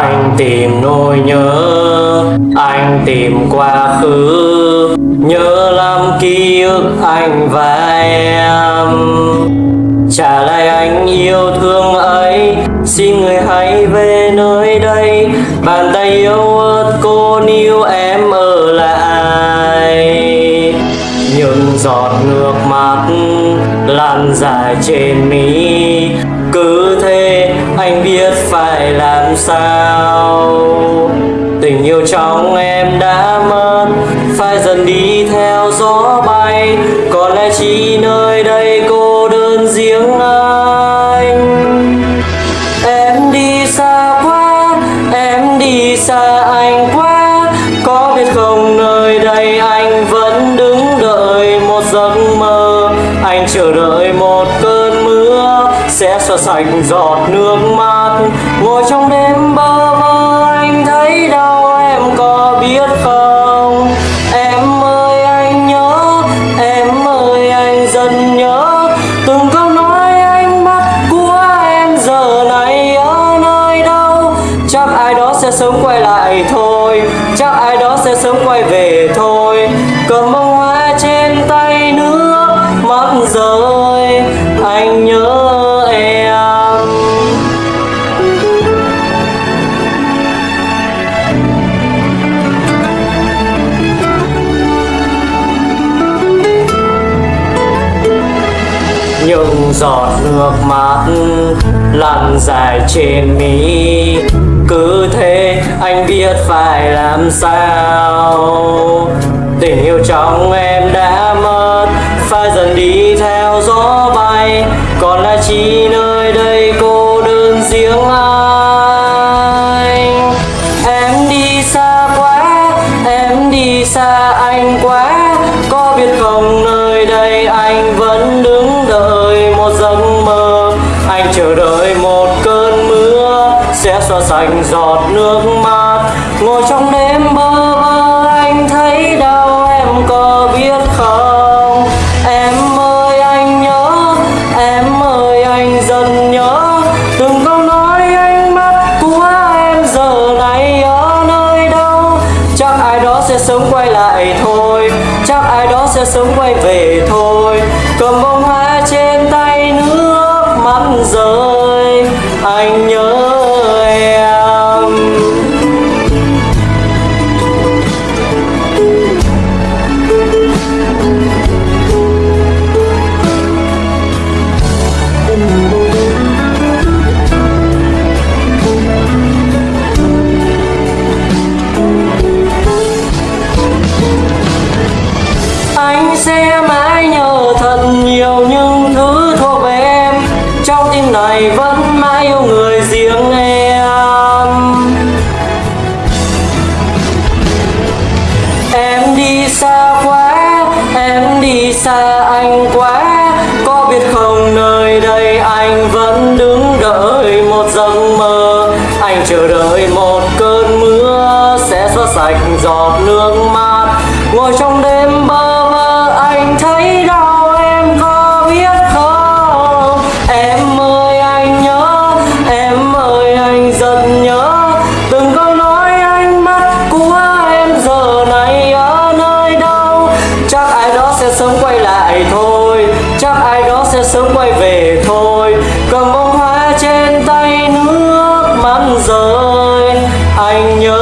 anh tìm nỗi nhớ, anh tìm quá khứ. Nhớ lắm ký ức anh và em. Trả lại anh yêu thương ấy, xin người hãy về nơi đây. Bàn tay yêu ớt cô níu em ở giọt nước mắt lan dài trên mi cứ thế anh biết phải làm sao. Tình yêu trong em đã mất, phải dần đi theo gió bay. Còn lại chỉ nơi đây cô đơn riêng anh. Em đi xa quá, em đi xa anh quá. Có biết không? Sẽ xóa sạch giọt nước mắt. Ngồi trong đêm bơ vơ anh thấy đau em có biết không? Em ơi, anh nhớ, em ơi, anh dần nhớ. Từng câu nói anh mắt của em giờ này ở nơi đâu? Chắc ai đó sẽ sớm quay lại thôi. Chắc ai đó sẽ sớm quay về thôi. Cầm bông hoa trên tay nước mắt giờ những giọt nước mắt lăn dài trên mi. Cứ thế anh biết phải làm sao. Tình yêu trong em đã mất, phải dần đi theo gió bay. Còn lại chỉ nơi đây cô đơn riêng anh? Em đi xa quá, em đi xa anh quá. Có biết không nơi đây anh vẫn chờ đợi một cơn mưa sẽ xóa sạch giọt nước mắt. Ngồi trong đêm bơ vơ anh thấy đau em có biết không? Em ơi, anh nhớ, em ơi, anh dần nhớ. Từng câu nói ánh mắt của em giờ này ở nơi đâu? Chắc ai đó sẽ sớm quay lại thôi, chắc ai đó sẽ sớm quay về thôi. Sẽ mãi nhớ thật nhiều những thứ thuộc về em. Trong tim này vẫn mãi yêu người riêng em. Em đi xa quá, em đi xa anh quá. Có biết không nơi đây anh vẫn đứng đợi một giấc mơ. Anh chờ đợi một cơn mưa sẽ xóa sạch giọt nước mắt ngồi trong đêm bơ anh thấy đau em có biết không? Em ơi, anh nhớ, em ơi, anh rất nhớ. Từng câu nói anh mắt của em giờ này ở nơi đâu? Chắc ai đó sẽ sớm quay lại thôi. Chắc ai đó sẽ sớm quay về thôi. Cầm bông hoa trên tay nước mắt rơi. Anh nhớ